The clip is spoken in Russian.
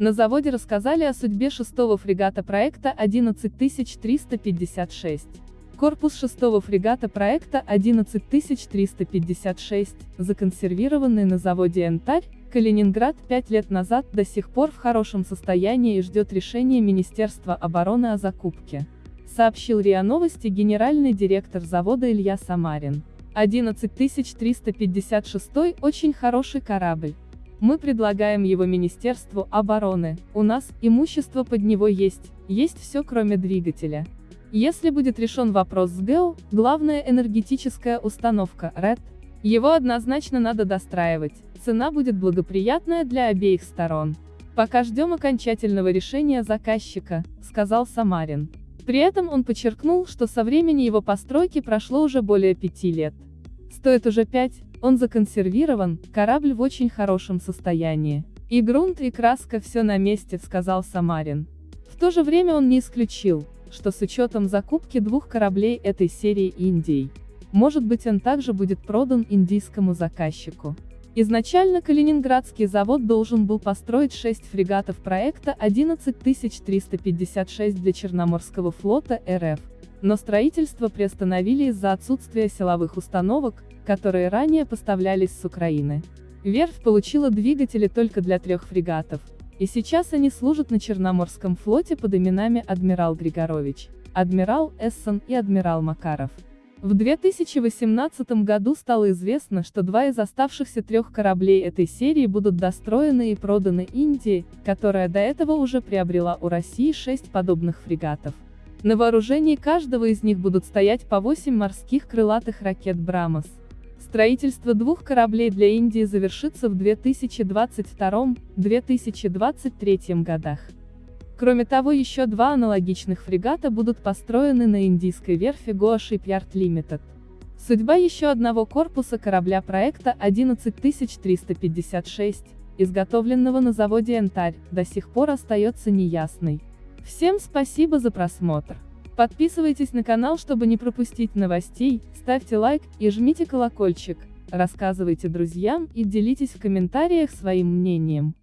На заводе рассказали о судьбе шестого фрегата проекта 11356. Корпус шестого фрегата проекта 11356, законсервированный на заводе «Янтарь», Калининград пять лет назад до сих пор в хорошем состоянии и ждет решения Министерства обороны о закупке. Сообщил РИА Новости генеральный директор завода Илья Самарин. 11356 очень хороший корабль. Мы предлагаем его Министерству обороны, у нас имущество под него есть, есть все кроме двигателя. Если будет решен вопрос с ГЭУ, главная энергетическая установка, РЭД, его однозначно надо достраивать, цена будет благоприятная для обеих сторон. Пока ждем окончательного решения заказчика, сказал Самарин. При этом он подчеркнул, что со времени его постройки прошло уже более пяти лет. Стоит уже пять, он законсервирован, корабль в очень хорошем состоянии. И грунт, и краска все на месте, сказал Самарин. В то же время он не исключил, что с учетом закупки двух кораблей этой серии Индией, может быть он также будет продан индийскому заказчику. Изначально Калининградский завод должен был построить шесть фрегатов проекта 11356 для Черноморского флота РФ, но строительство приостановили из-за отсутствия силовых установок, которые ранее поставлялись с Украины. Верфь получила двигатели только для трех фрегатов, и сейчас они служат на Черноморском флоте под именами Адмирал Григорович, Адмирал Эссон и Адмирал Макаров. В 2018 году стало известно, что два из оставшихся трех кораблей этой серии будут достроены и проданы Индии, которая до этого уже приобрела у России шесть подобных фрегатов. На вооружении каждого из них будут стоять по 8 морских крылатых ракет «Брамос». Строительство двух кораблей для Индии завершится в 2022-2023 годах. Кроме того еще два аналогичных фрегата будут построены на индийской верфи Goa Shipyard Limited. Судьба еще одного корпуса корабля проекта 11356, изготовленного на заводе Янтарь, до сих пор остается неясной. Всем спасибо за просмотр. Подписывайтесь на канал, чтобы не пропустить новостей, ставьте лайк и жмите колокольчик, рассказывайте друзьям и делитесь в комментариях своим мнением.